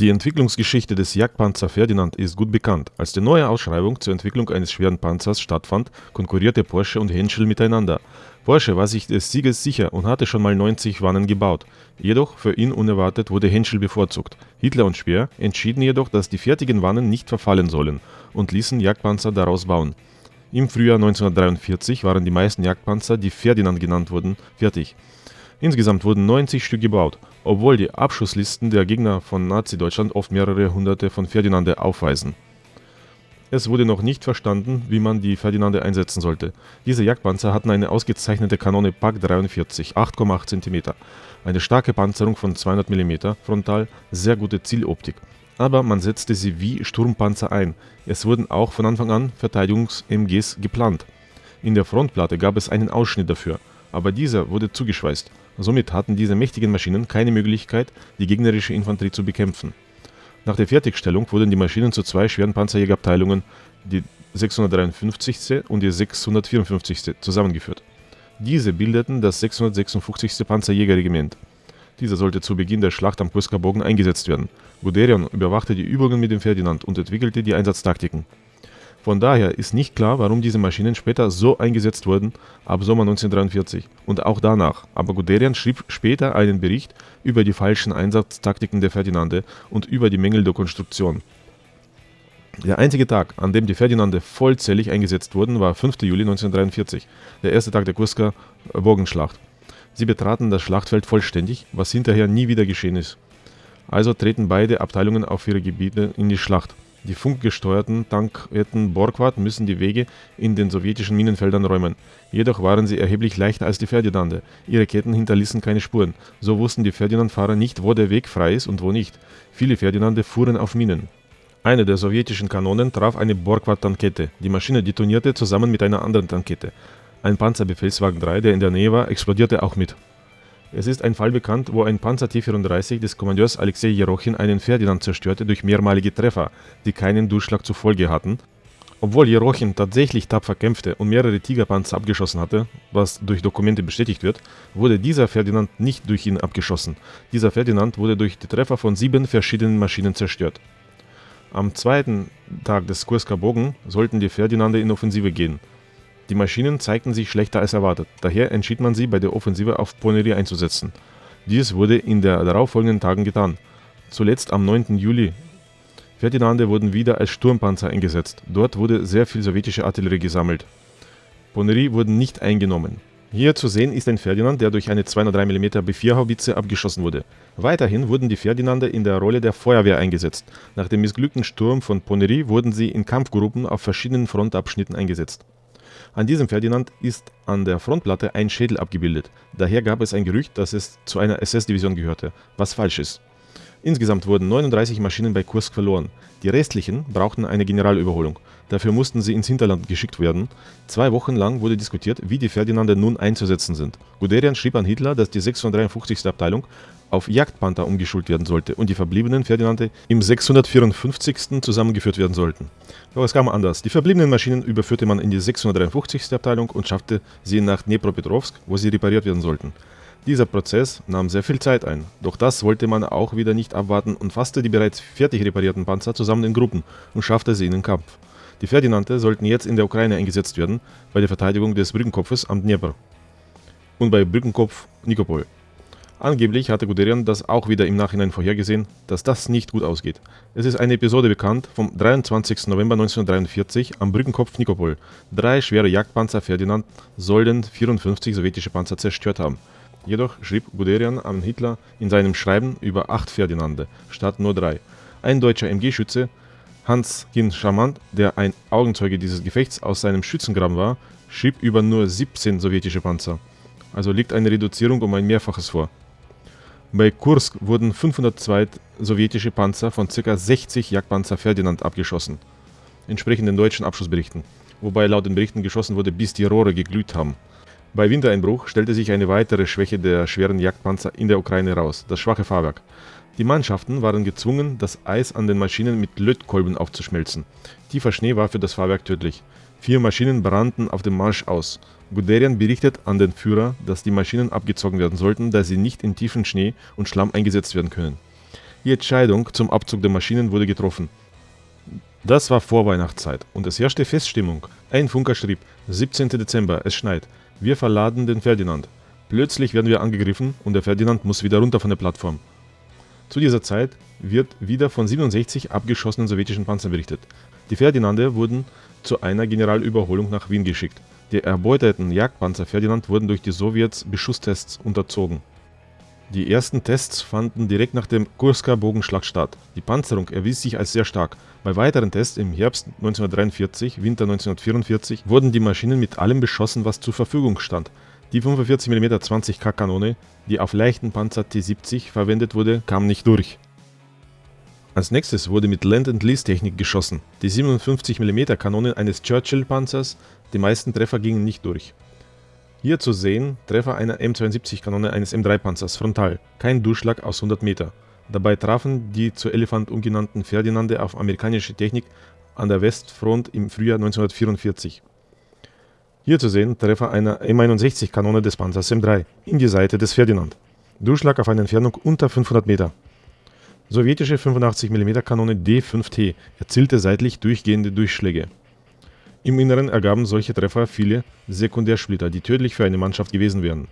Die Entwicklungsgeschichte des Jagdpanzer Ferdinand ist gut bekannt. Als die neue Ausschreibung zur Entwicklung eines schweren Panzers stattfand, konkurrierte Porsche und Henschel miteinander. Porsche war sich des Sieges sicher und hatte schon mal 90 Wannen gebaut. Jedoch für ihn unerwartet wurde Henschel bevorzugt. Hitler und Speer entschieden jedoch, dass die fertigen Wannen nicht verfallen sollen und ließen Jagdpanzer daraus bauen. Im Frühjahr 1943 waren die meisten Jagdpanzer, die Ferdinand genannt wurden, fertig. Insgesamt wurden 90 Stück gebaut, obwohl die Abschusslisten der Gegner von Nazi-Deutschland oft mehrere hunderte von Ferdinande aufweisen. Es wurde noch nicht verstanden, wie man die Ferdinande einsetzen sollte. Diese Jagdpanzer hatten eine ausgezeichnete Kanone Pak 43, 8,8 cm, eine starke Panzerung von 200 mm frontal, sehr gute Zieloptik. Aber man setzte sie wie Sturmpanzer ein. Es wurden auch von Anfang an Verteidigungs-MGs geplant. In der Frontplatte gab es einen Ausschnitt dafür, aber dieser wurde zugeschweißt. Somit hatten diese mächtigen Maschinen keine Möglichkeit, die gegnerische Infanterie zu bekämpfen. Nach der Fertigstellung wurden die Maschinen zu zwei schweren Panzerjägerabteilungen, die 653. und die 654. zusammengeführt. Diese bildeten das 656. Panzerjägerregiment. Dieser sollte zu Beginn der Schlacht am Kursker Bogen eingesetzt werden. Guderian überwachte die Übungen mit dem Ferdinand und entwickelte die Einsatztaktiken. Von daher ist nicht klar, warum diese Maschinen später so eingesetzt wurden, ab Sommer 1943 und auch danach, aber Guderian schrieb später einen Bericht über die falschen Einsatztaktiken der Ferdinande und über die Mängel der Konstruktion. Der einzige Tag, an dem die Ferdinande vollzählig eingesetzt wurden, war 5. Juli 1943, der erste Tag der Kursker Bogenschlacht. Sie betraten das Schlachtfeld vollständig, was hinterher nie wieder geschehen ist. Also treten beide Abteilungen auf ihre Gebiete in die Schlacht. Die funkgesteuerten Tankketten Borgward müssen die Wege in den sowjetischen Minenfeldern räumen. Jedoch waren sie erheblich leichter als die Ferdinande. Ihre Ketten hinterließen keine Spuren. So wussten die Ferdinand-Fahrer nicht, wo der Weg frei ist und wo nicht. Viele Ferdinande fuhren auf Minen. Eine der sowjetischen Kanonen traf eine Borgward-Tankette. Die Maschine detonierte zusammen mit einer anderen Tankette. Ein Panzerbefehlswagen 3, der in der Nähe war, explodierte auch mit. Es ist ein Fall bekannt, wo ein Panzer T-34 des Kommandeurs Alexei Jerochin einen Ferdinand zerstörte durch mehrmalige Treffer, die keinen Durchschlag zur Folge hatten. Obwohl Jerochin tatsächlich tapfer kämpfte und mehrere Tigerpanzer abgeschossen hatte, was durch Dokumente bestätigt wird, wurde dieser Ferdinand nicht durch ihn abgeschossen. Dieser Ferdinand wurde durch die Treffer von sieben verschiedenen Maschinen zerstört. Am zweiten Tag des Kursker Bogen sollten die Ferdinande in Offensive gehen. Die Maschinen zeigten sich schlechter als erwartet, daher entschied man sie bei der Offensive auf Poneri einzusetzen. Dies wurde in den darauffolgenden Tagen getan. Zuletzt am 9. Juli. Ferdinande wurden wieder als Sturmpanzer eingesetzt. Dort wurde sehr viel sowjetische Artillerie gesammelt. Poneri wurden nicht eingenommen. Hier zu sehen ist ein Ferdinand, der durch eine 203 mm B4-Haubitze abgeschossen wurde. Weiterhin wurden die Ferdinande in der Rolle der Feuerwehr eingesetzt. Nach dem missglückten Sturm von Poneri wurden sie in Kampfgruppen auf verschiedenen Frontabschnitten eingesetzt. An diesem Ferdinand ist an der Frontplatte ein Schädel abgebildet. Daher gab es ein Gerücht, dass es zu einer SS-Division gehörte, was falsch ist. Insgesamt wurden 39 Maschinen bei Kursk verloren. Die restlichen brauchten eine Generalüberholung. Dafür mussten sie ins Hinterland geschickt werden. Zwei Wochen lang wurde diskutiert, wie die Ferdinande nun einzusetzen sind. Guderian schrieb an Hitler, dass die 653. Abteilung auf Jagdpanther umgeschult werden sollte und die verbliebenen Ferdinande im 654. zusammengeführt werden sollten. Doch es kam anders. Die verbliebenen Maschinen überführte man in die 653. Abteilung und schaffte sie nach Dnepropetrovsk, wo sie repariert werden sollten. Dieser Prozess nahm sehr viel Zeit ein, doch das wollte man auch wieder nicht abwarten und fasste die bereits fertig reparierten Panzer zusammen in Gruppen und schaffte sie in den Kampf. Die Ferdinande sollten jetzt in der Ukraine eingesetzt werden, bei der Verteidigung des Brückenkopfes am Dnieper und bei Brückenkopf Nikopol. Angeblich hatte Guderian das auch wieder im Nachhinein vorhergesehen, dass das nicht gut ausgeht. Es ist eine Episode bekannt vom 23. November 1943 am Brückenkopf Nikopol. Drei schwere Jagdpanzer Ferdinand sollen 54 sowjetische Panzer zerstört haben. Jedoch schrieb Guderian an Hitler in seinem Schreiben über acht Ferdinande, statt nur drei. Ein deutscher MG-Schütze, Hans Kin Charmant, der ein Augenzeuge dieses Gefechts aus seinem Schützengraben war, schrieb über nur 17 sowjetische Panzer. Also liegt eine Reduzierung um ein Mehrfaches vor. Bei Kursk wurden 502 sowjetische Panzer von ca. 60 Jagdpanzer Ferdinand abgeschossen, entsprechend den deutschen Abschussberichten, wobei laut den Berichten geschossen wurde, bis die Rohre geglüht haben. Bei Wintereinbruch stellte sich eine weitere Schwäche der schweren Jagdpanzer in der Ukraine raus, das schwache Fahrwerk. Die Mannschaften waren gezwungen, das Eis an den Maschinen mit Lötkolben aufzuschmelzen. Tiefer Schnee war für das Fahrwerk tödlich. Vier Maschinen brannten auf dem Marsch aus. Guderian berichtet an den Führer, dass die Maschinen abgezogen werden sollten, da sie nicht in tiefen Schnee und Schlamm eingesetzt werden können. Die Entscheidung zum Abzug der Maschinen wurde getroffen. Das war Vorweihnachtszeit und es herrschte Feststimmung. Ein Funker schrieb, 17. Dezember, es schneit. Wir verladen den Ferdinand. Plötzlich werden wir angegriffen und der Ferdinand muss wieder runter von der Plattform. Zu dieser Zeit wird wieder von 67 abgeschossenen sowjetischen Panzern berichtet. Die Ferdinande wurden zu einer Generalüberholung nach Wien geschickt. Die erbeuteten Jagdpanzer Ferdinand wurden durch die Sowjets Beschusstests unterzogen. Die ersten Tests fanden direkt nach dem Kursker Bogenschlag statt. Die Panzerung erwies sich als sehr stark. Bei weiteren Tests im Herbst 1943, Winter 1944 wurden die Maschinen mit allem beschossen, was zur Verfügung stand. Die 45 mm 20K Kanone, die auf leichten Panzer T70 verwendet wurde, kam nicht durch. Als nächstes wurde mit Land-and-Lease-Technik geschossen. Die 57 mm Kanonen eines Churchill-Panzers, die meisten Treffer gingen nicht durch. Hier zu sehen Treffer einer M72-Kanone eines M3-Panzers frontal, kein Durchschlag aus 100 Meter. Dabei trafen die zu Elephant umgenannten Ferdinande auf amerikanische Technik an der Westfront im Frühjahr 1944. Hier zu sehen Treffer einer M61-Kanone des Panzers M3 in die Seite des Ferdinand. Durchschlag auf eine Entfernung unter 500 Meter. Sowjetische 85 mm Kanone D5T erzielte seitlich durchgehende Durchschläge. Im Inneren ergaben solche Treffer viele Sekundärsplitter, die tödlich für eine Mannschaft gewesen wären.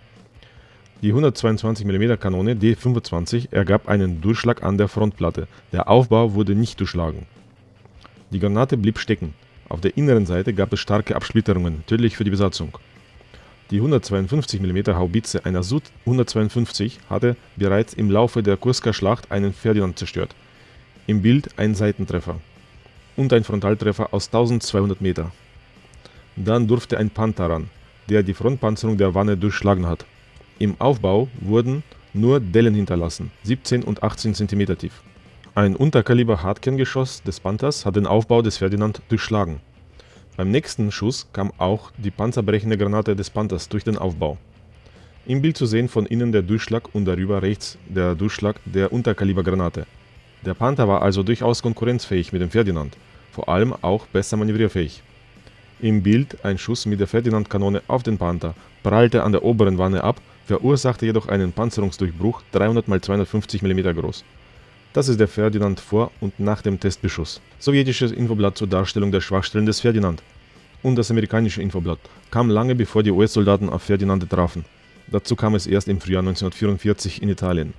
Die 122 mm Kanone D25 ergab einen Durchschlag an der Frontplatte, der Aufbau wurde nicht durchschlagen. Die Granate blieb stecken, auf der inneren Seite gab es starke Absplitterungen, tödlich für die Besatzung. Die 152 mm Haubitze einer Sud 152 hatte bereits im Laufe der Kursker Schlacht einen Ferdinand zerstört. Im Bild ein Seitentreffer und ein Frontaltreffer aus 1200 Meter. Dann durfte ein Panther ran, der die Frontpanzerung der Wanne durchschlagen hat. Im Aufbau wurden nur Dellen hinterlassen, 17 und 18 cm tief. Ein Unterkaliber-Hartkerngeschoss des Panthers hat den Aufbau des Ferdinand durchschlagen. Beim nächsten Schuss kam auch die panzerbrechende Granate des Panthers durch den Aufbau. Im Bild zu sehen von innen der Durchschlag und darüber rechts der Durchschlag der Unterkalibergranate. Der Panther war also durchaus konkurrenzfähig mit dem Ferdinand, vor allem auch besser manövrierfähig. Im Bild ein Schuss mit der Ferdinand-Kanone auf den Panther, prallte an der oberen Wanne ab, verursachte jedoch einen Panzerungsdurchbruch 300 x 250 mm groß. Das ist der Ferdinand vor und nach dem Testbeschuss. Sowjetisches Infoblatt zur Darstellung der Schwachstellen des Ferdinand. Und das amerikanische Infoblatt kam lange bevor die US-Soldaten auf Ferdinande trafen. Dazu kam es erst im Frühjahr 1944 in Italien.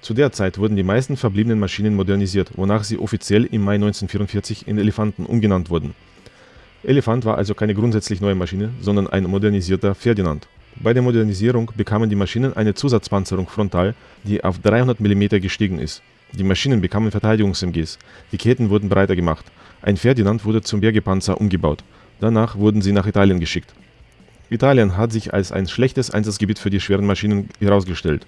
Zu der Zeit wurden die meisten verbliebenen Maschinen modernisiert, wonach sie offiziell im Mai 1944 in Elefanten umgenannt wurden. Elefant war also keine grundsätzlich neue Maschine, sondern ein modernisierter Ferdinand. Bei der Modernisierung bekamen die Maschinen eine Zusatzpanzerung frontal, die auf 300 mm gestiegen ist. Die Maschinen bekamen Verteidigungs-MGs. Die Ketten wurden breiter gemacht. Ein Ferdinand wurde zum Bergepanzer umgebaut. Danach wurden sie nach Italien geschickt. Italien hat sich als ein schlechtes Einsatzgebiet für die schweren Maschinen herausgestellt.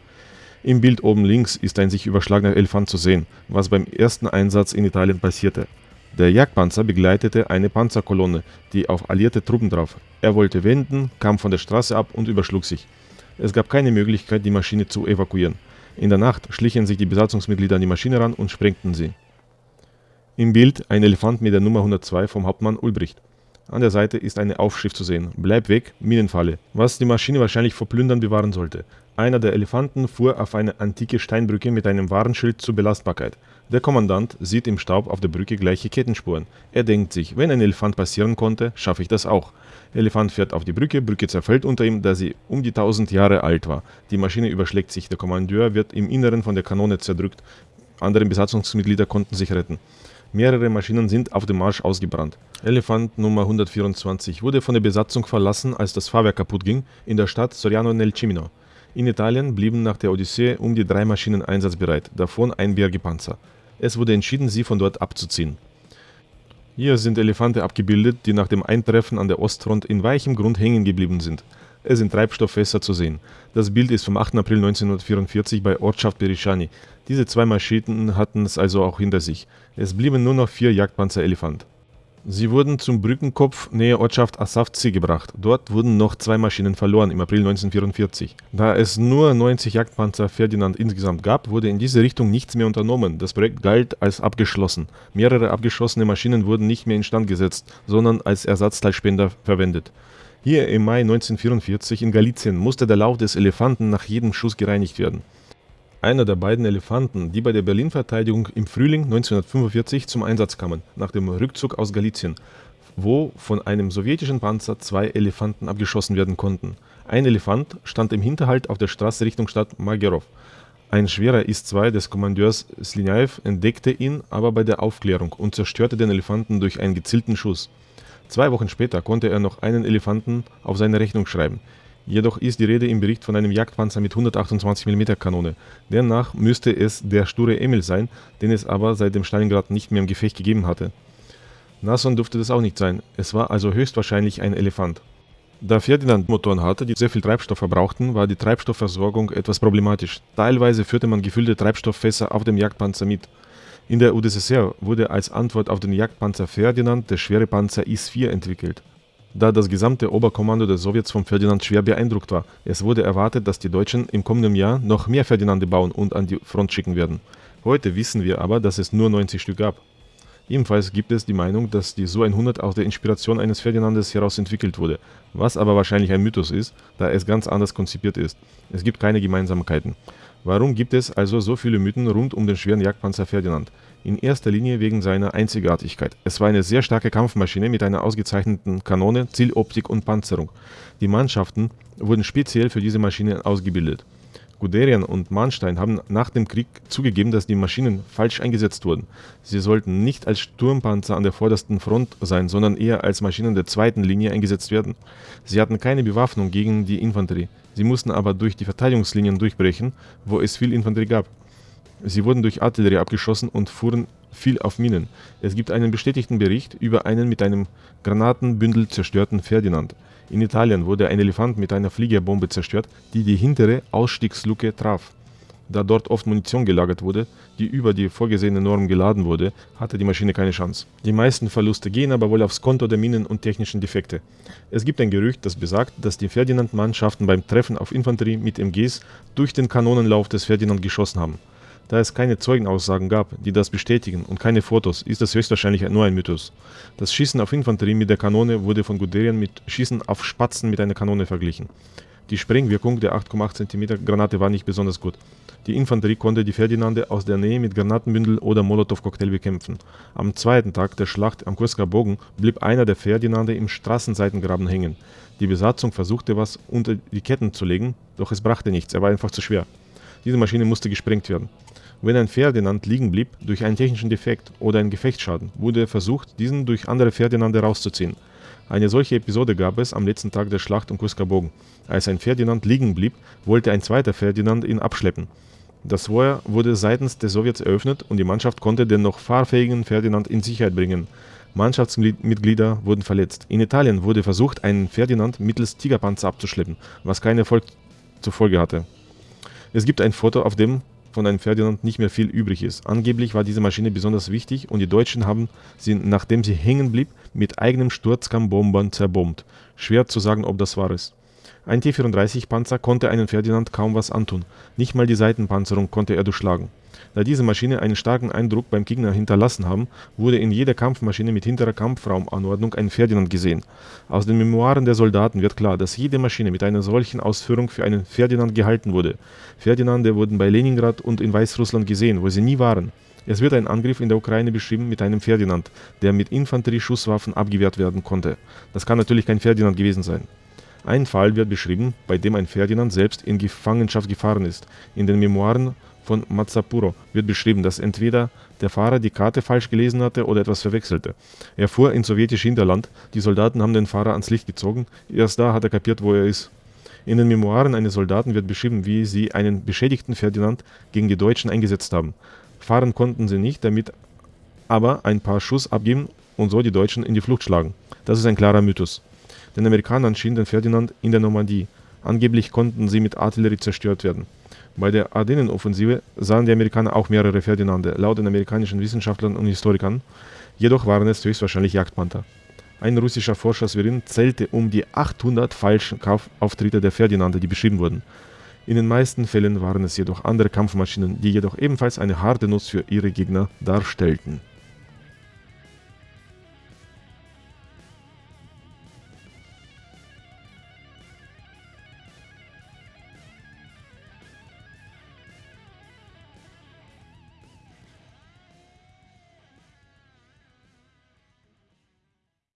Im Bild oben links ist ein sich überschlagener Elefant zu sehen, was beim ersten Einsatz in Italien passierte. Der Jagdpanzer begleitete eine Panzerkolonne, die auf alliierte Truppen traf. Er wollte wenden, kam von der Straße ab und überschlug sich. Es gab keine Möglichkeit, die Maschine zu evakuieren. In der Nacht schlichen sich die Besatzungsmitglieder an die Maschine ran und sprengten sie. Im Bild ein Elefant mit der Nummer 102 vom Hauptmann Ulbricht. An der Seite ist eine Aufschrift zu sehen. Bleib weg, Minenfalle. Was die Maschine wahrscheinlich vor Plündern bewahren sollte. Einer der Elefanten fuhr auf eine antike Steinbrücke mit einem Warnschild zur Belastbarkeit. Der Kommandant sieht im Staub auf der Brücke gleiche Kettenspuren. Er denkt sich, wenn ein Elefant passieren konnte, schaffe ich das auch. Elefant fährt auf die Brücke, Brücke zerfällt unter ihm, da sie um die 1000 Jahre alt war. Die Maschine überschlägt sich, der Kommandeur wird im Inneren von der Kanone zerdrückt. Andere Besatzungsmitglieder konnten sich retten. Mehrere Maschinen sind auf dem Marsch ausgebrannt. Elefant Nummer 124 wurde von der Besatzung verlassen, als das Fahrwerk kaputt ging, in der Stadt Soriano nel Cimino. In Italien blieben nach der Odyssee um die drei Maschinen einsatzbereit, davon ein Bergepanzer. Es wurde entschieden, sie von dort abzuziehen. Hier sind Elefante abgebildet, die nach dem Eintreffen an der Ostfront in weichem Grund hängen geblieben sind. Es sind Treibstofffässer zu sehen. Das Bild ist vom 8. April 1944 bei Ortschaft Berisciani. Diese zwei Maschinen hatten es also auch hinter sich. Es blieben nur noch vier Jagdpanzer Elefant. Sie wurden zum Brückenkopf nähe Ortschaft Assavci gebracht. Dort wurden noch zwei Maschinen verloren im April 1944. Da es nur 90 Jagdpanzer Ferdinand insgesamt gab, wurde in diese Richtung nichts mehr unternommen. Das Projekt galt als abgeschlossen. Mehrere abgeschossene Maschinen wurden nicht mehr instand gesetzt, sondern als Ersatzteilspender verwendet. Hier im Mai 1944 in Galizien musste der Lauf des Elefanten nach jedem Schuss gereinigt werden. Einer der beiden Elefanten, die bei der Berlin-Verteidigung im Frühling 1945 zum Einsatz kamen, nach dem Rückzug aus Galizien, wo von einem sowjetischen Panzer zwei Elefanten abgeschossen werden konnten. Ein Elefant stand im Hinterhalt auf der Straße Richtung Stadt Magerov. Ein schwerer Is-2 des Kommandeurs Slinaev entdeckte ihn aber bei der Aufklärung und zerstörte den Elefanten durch einen gezielten Schuss. Zwei Wochen später konnte er noch einen Elefanten auf seine Rechnung schreiben. Jedoch ist die Rede im Bericht von einem Jagdpanzer mit 128 mm Kanone. Demnach müsste es der sture Emil sein, den es aber seit dem Stalingrad nicht mehr im Gefecht gegeben hatte. Nasson durfte das auch nicht sein, es war also höchstwahrscheinlich ein Elefant. Da Ferdinand Motoren hatte, die sehr viel Treibstoff verbrauchten, war die Treibstoffversorgung etwas problematisch. Teilweise führte man gefüllte Treibstofffässer auf dem Jagdpanzer mit. In der UdSSR wurde als Antwort auf den Jagdpanzer Ferdinand der schwere Panzer Is-4 entwickelt da das gesamte Oberkommando der Sowjets von Ferdinand schwer beeindruckt war. Es wurde erwartet, dass die Deutschen im kommenden Jahr noch mehr Ferdinande bauen und an die Front schicken werden. Heute wissen wir aber, dass es nur 90 Stück gab. Ebenfalls gibt es die Meinung, dass die Su 100 aus der Inspiration eines Ferdinandes heraus entwickelt wurde, was aber wahrscheinlich ein Mythos ist, da es ganz anders konzipiert ist. Es gibt keine Gemeinsamkeiten. Warum gibt es also so viele Mythen rund um den schweren Jagdpanzer Ferdinand? In erster Linie wegen seiner Einzigartigkeit. Es war eine sehr starke Kampfmaschine mit einer ausgezeichneten Kanone, Zieloptik und Panzerung. Die Mannschaften wurden speziell für diese Maschine ausgebildet. Guderian und Manstein haben nach dem Krieg zugegeben, dass die Maschinen falsch eingesetzt wurden. Sie sollten nicht als Sturmpanzer an der vordersten Front sein, sondern eher als Maschinen der zweiten Linie eingesetzt werden. Sie hatten keine Bewaffnung gegen die Infanterie. Sie mussten aber durch die Verteidigungslinien durchbrechen, wo es viel Infanterie gab. Sie wurden durch Artillerie abgeschossen und fuhren viel auf Minen. Es gibt einen bestätigten Bericht über einen mit einem Granatenbündel zerstörten Ferdinand. In Italien wurde ein Elefant mit einer Fliegerbombe zerstört, die die hintere Ausstiegsluke traf. Da dort oft Munition gelagert wurde, die über die vorgesehene Norm geladen wurde, hatte die Maschine keine Chance. Die meisten Verluste gehen aber wohl aufs Konto der Minen und technischen Defekte. Es gibt ein Gerücht, das besagt, dass die Ferdinand-Mannschaften beim Treffen auf Infanterie mit MGs durch den Kanonenlauf des Ferdinand geschossen haben. Da es keine Zeugenaussagen gab, die das bestätigen und keine Fotos, ist das höchstwahrscheinlich nur ein Mythos. Das Schießen auf Infanterie mit der Kanone wurde von Guderian mit Schießen auf Spatzen mit einer Kanone verglichen. Die Sprengwirkung der 8,8 cm Granate war nicht besonders gut. Die Infanterie konnte die Ferdinande aus der Nähe mit Granatenbündel oder Molotow-Cocktail bekämpfen. Am zweiten Tag der Schlacht am Kursker Bogen blieb einer der Ferdinande im Straßenseitengraben hängen. Die Besatzung versuchte was unter die Ketten zu legen, doch es brachte nichts, er war einfach zu schwer. Diese Maschine musste gesprengt werden. Wenn ein Ferdinand liegen blieb durch einen technischen Defekt oder einen Gefechtsschaden, wurde versucht, diesen durch andere Ferdinande rauszuziehen. Eine solche Episode gab es am letzten Tag der Schlacht um Kuskabogen. Als ein Ferdinand liegen blieb, wollte ein zweiter Ferdinand ihn abschleppen. Das Feuer wurde seitens der Sowjets eröffnet und die Mannschaft konnte den noch fahrfähigen Ferdinand in Sicherheit bringen. Mannschaftsmitglieder wurden verletzt. In Italien wurde versucht, einen Ferdinand mittels Tigerpanzer abzuschleppen, was keinen Erfolg zur Folge hatte. Es gibt ein Foto, auf dem von einem Ferdinand nicht mehr viel übrig ist. Angeblich war diese Maschine besonders wichtig und die Deutschen haben sie, nachdem sie hängen blieb, mit eigenem Sturzkammbombern zerbombt. Schwer zu sagen, ob das wahr ist. Ein T-34-Panzer konnte einem Ferdinand kaum was antun, nicht mal die Seitenpanzerung konnte er durchschlagen. Da diese Maschine einen starken Eindruck beim Gegner hinterlassen haben, wurde in jeder Kampfmaschine mit hinterer Kampfraumanordnung ein Ferdinand gesehen. Aus den Memoiren der Soldaten wird klar, dass jede Maschine mit einer solchen Ausführung für einen Ferdinand gehalten wurde. Ferdinande wurden bei Leningrad und in Weißrussland gesehen, wo sie nie waren. Es wird ein Angriff in der Ukraine beschrieben mit einem Ferdinand, der mit Infanterieschusswaffen abgewehrt werden konnte. Das kann natürlich kein Ferdinand gewesen sein. Ein Fall wird beschrieben, bei dem ein Ferdinand selbst in Gefangenschaft gefahren ist. In den Memoiren von Mazzapuro wird beschrieben, dass entweder der Fahrer die Karte falsch gelesen hatte oder etwas verwechselte. Er fuhr ins sowjetische Hinterland, die Soldaten haben den Fahrer ans Licht gezogen, erst da hat er kapiert, wo er ist. In den Memoiren eines Soldaten wird beschrieben, wie sie einen beschädigten Ferdinand gegen die Deutschen eingesetzt haben. Fahren konnten sie nicht, damit aber ein paar Schuss abgeben und so die Deutschen in die Flucht schlagen. Das ist ein klarer Mythos. Den Amerikanern schien den Ferdinand in der Normandie. Angeblich konnten sie mit Artillerie zerstört werden. Bei der Ardennenoffensive sahen die Amerikaner auch mehrere Ferdinande, laut den amerikanischen Wissenschaftlern und Historikern. Jedoch waren es höchstwahrscheinlich Jagdpanther. Ein russischer Forscher Sverin zählte um die 800 falschen Kaufauftritte der Ferdinande, die beschrieben wurden. In den meisten Fällen waren es jedoch andere Kampfmaschinen, die jedoch ebenfalls eine harte Nuss für ihre Gegner darstellten